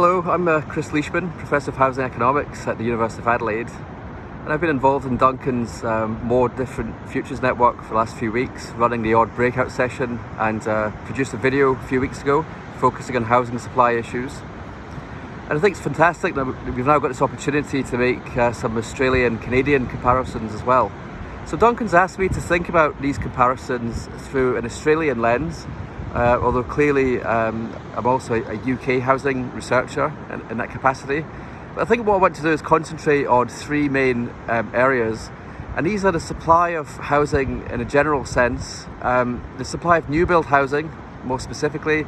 Hello, I'm uh, Chris Leishman, Professor of Housing Economics at the University of Adelaide. And I've been involved in Duncan's um, more different futures network for the last few weeks, running the odd breakout session and uh, produced a video a few weeks ago focusing on housing supply issues. And I think it's fantastic that we've now got this opportunity to make uh, some Australian Canadian comparisons as well. So Duncan's asked me to think about these comparisons through an Australian lens uh, although clearly um, I'm also a, UK housing researcher in, in, that capacity. But I think what I want to do is concentrate on three main um, areas and these are the supply of housing in a general sense, um, the supply of new build housing more specifically,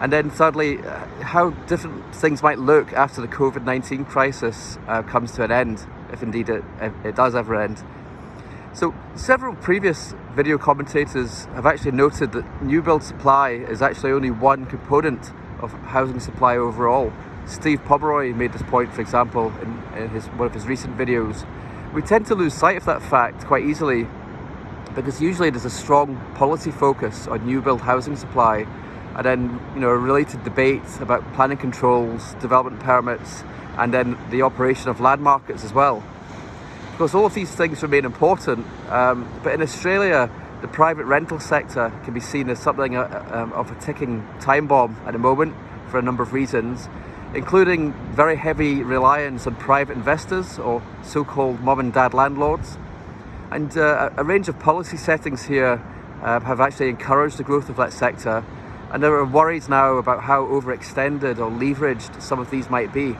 and then thirdly, uh, how different things might look after the COVID-19 crisis uh, comes to an end, if indeed it, it does ever end. So several previous video commentators have actually noted that new build supply is actually only one component of housing supply overall. Steve Pomeroy made this point, for example, in, in his, one of his recent videos. We tend to lose sight of that fact quite easily because usually there's a strong policy focus on new build housing supply and then you know a related debate about planning controls, development permits and then the operation of land markets as well course, all of these things remain important, um, but in Australia, the private rental sector can be seen as something uh, um, of a ticking time bomb at the moment for a number of reasons, including very heavy reliance on private investors or so-called mom and dad landlords. And uh, a range of policy settings here uh, have actually encouraged the growth of that sector. And there are worries now about how overextended or leveraged some of these might be.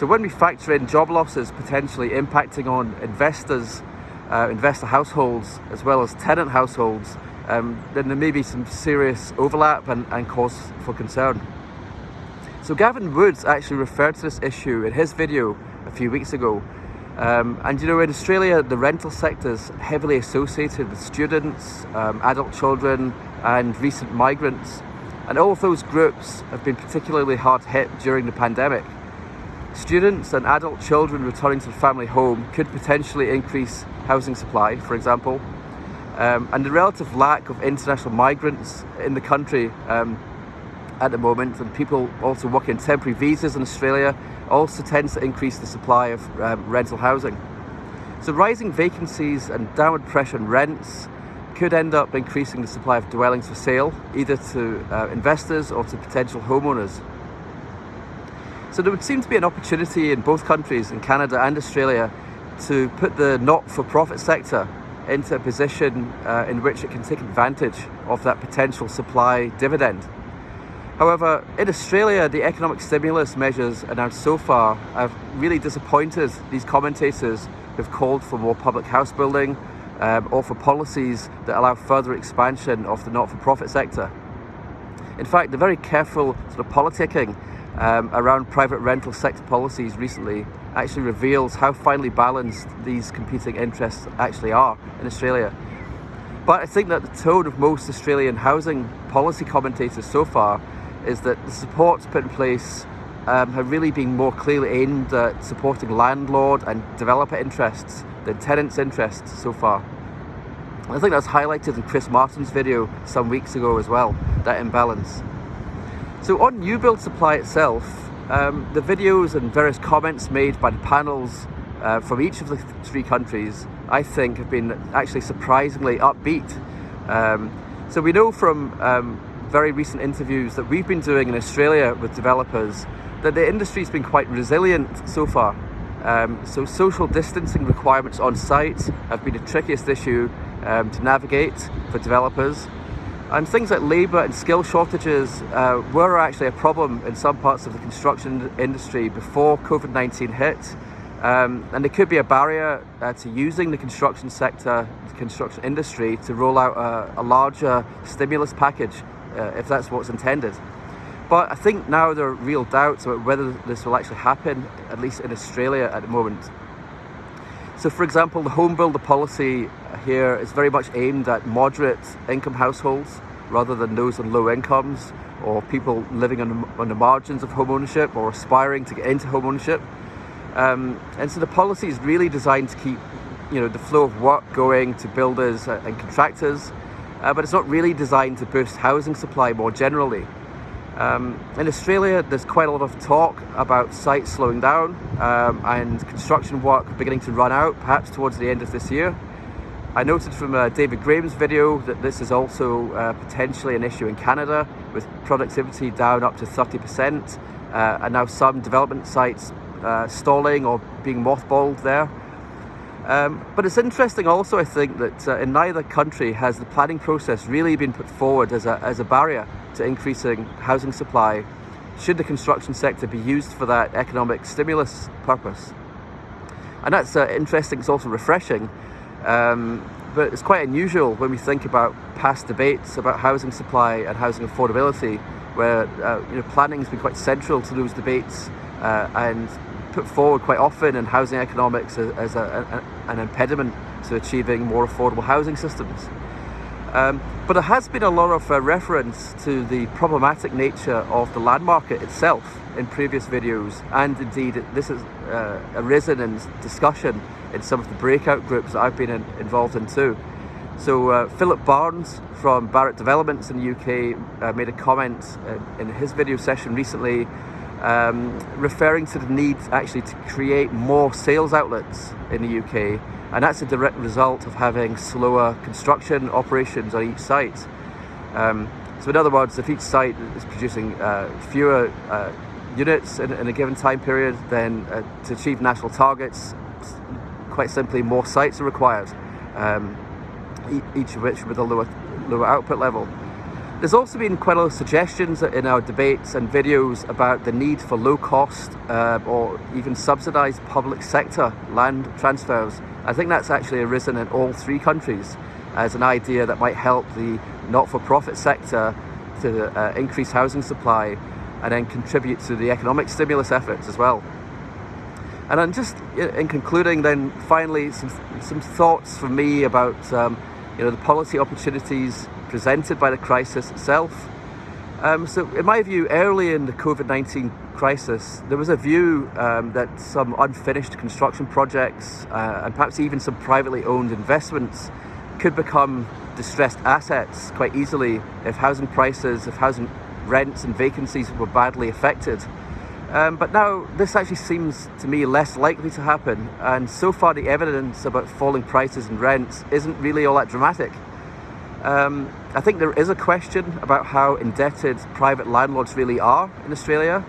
So when we factor in job losses potentially impacting on investors, uh, investor households, as well as tenant households, um, then there may be some serious overlap and, and cause for concern. So Gavin Woods actually referred to this issue in his video a few weeks ago. Um, and you know, in Australia, the rental sector is heavily associated with students, um, adult children, and recent migrants. And all of those groups have been particularly hard hit during the pandemic. Students and adult children returning to the family home could potentially increase housing supply, for example. Um, and the relative lack of international migrants in the country um, at the moment and people also working temporary visas in Australia also tends to increase the supply of um, rental housing. So rising vacancies and downward pressure on rents could end up increasing the supply of dwellings for sale, either to uh, investors or to potential homeowners. So there would seem to be an opportunity in both countries, in Canada and Australia, to put the not-for-profit sector into a position uh, in which it can take advantage of that potential supply dividend. However, in Australia, the economic stimulus measures announced so far have really disappointed these commentators who've called for more public house building um, or for policies that allow further expansion of the not-for-profit sector. In fact, the very careful sort of politicking um, around private rental sector policies recently actually reveals how finely balanced these competing interests actually are in Australia. But I think that the tone of most Australian housing policy commentators so far is that the supports put in place um, have really been more clearly aimed at supporting landlord and developer interests than tenants' interests so far. I think that's highlighted in Chris Martin's video some weeks ago as well, that imbalance. So on new build supply itself, um, the videos and various comments made by the panels uh, from each of the three countries, I think have been actually surprisingly upbeat. Um, so we know from um, very recent interviews that we've been doing in Australia with developers that the industry's been quite resilient so far. Um, so social distancing requirements on site have been the trickiest issue um, to navigate for developers. And things like labour and skill shortages uh, were actually a problem in some parts of the construction industry before COVID-19 hit. Um, and it could be a barrier uh, to using the construction sector, the construction industry, to roll out a, a larger stimulus package, uh, if that's what's intended. But I think now there are real doubts about whether this will actually happen, at least in Australia at the moment. So for example, the home builder policy here is very much aimed at moderate income households rather than those on low incomes or people living on the, on the margins of home ownership or aspiring to get into home ownership. Um, and so the policy is really designed to keep you know, the flow of work going to builders and contractors, uh, but it's not really designed to boost housing supply more generally. Um, in Australia, there's quite a lot of talk about sites slowing down um, and construction work beginning to run out, perhaps towards the end of this year. I noted from uh, David Graham's video that this is also uh, potentially an issue in Canada, with productivity down up to 30%, uh, and now some development sites uh, stalling or being mothballed there. Um, but it's interesting also, I think, that uh, in neither country has the planning process really been put forward as a, as a barrier to increasing housing supply should the construction sector be used for that economic stimulus purpose. And that's uh, interesting, it's also refreshing, um, but it's quite unusual when we think about past debates about housing supply and housing affordability, where uh, you know, planning has been quite central to those debates uh, and put forward quite often in housing economics as, as a, a, an impediment to achieving more affordable housing systems. Um, but there has been a lot of uh, reference to the problematic nature of the land market itself in previous videos, and indeed this has uh, arisen in discussion in some of the breakout groups that I've been in, involved in too. So uh, Philip Barnes from Barratt Developments in the UK uh, made a comment uh, in his video session recently um, referring to the need actually to create more sales outlets in the UK and that's a direct result of having slower construction operations on each site. Um, so in other words, if each site is producing uh, fewer uh, units in, in, a given time period, then uh, to achieve national targets, quite simply more sites are required, um, each of which with a lower, lower output level. There's also been quite a lot of suggestions in our debates and videos about the need for low cost uh, or even subsidised public sector land transfers. I think that's actually arisen in all three countries as an idea that might help the not-for-profit sector to uh, increase housing supply and then contribute to the economic stimulus efforts as well. And then just in concluding then finally some, some thoughts from me about um, you know, the policy opportunities presented by the crisis itself. Um, so in my view, early in the COVID-19 crisis, there was a view um, that some unfinished construction projects uh, and perhaps even some privately owned investments could become distressed assets quite easily if housing prices, if housing rents and vacancies were badly affected. Um, but now this actually seems to me less likely to happen and so far the evidence about falling prices and rents isn't really all that dramatic. Um, I think there is a question about how indebted private landlords really are in Australia.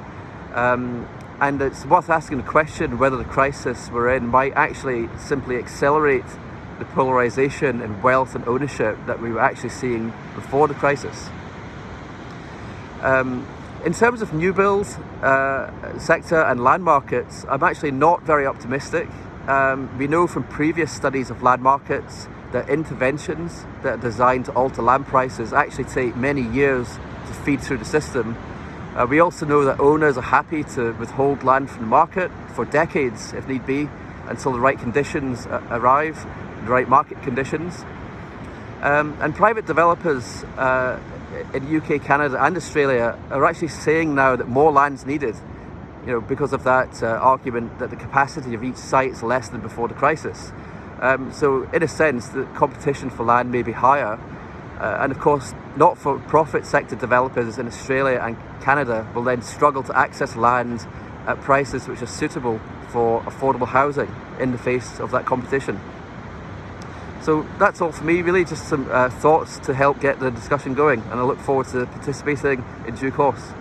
Um, and it's worth asking the question whether the crisis we're in might actually simply accelerate the polarisation in wealth and ownership that we were actually seeing before the crisis. Um, in terms of new build uh, sector and land markets, I'm actually not very optimistic. Um, we know from previous studies of land markets that interventions that are designed to alter land prices actually take many years to feed through the system. Uh, we also know that owners are happy to withhold land from the market for decades, if need be, until the right conditions arrive, the right market conditions. Um, and private developers uh, in UK, Canada and Australia are actually saying now that more land's needed, you know, because of that uh, argument that the capacity of each site is less than before the crisis. Um, so in a sense, the competition for land may be higher. Uh, and of course, not-for-profit sector developers in Australia and Canada will then struggle to access land at prices which are suitable for affordable housing in the face of that competition. So that's all for me, really just some uh, thoughts to help get the discussion going and I look forward to participating in due course.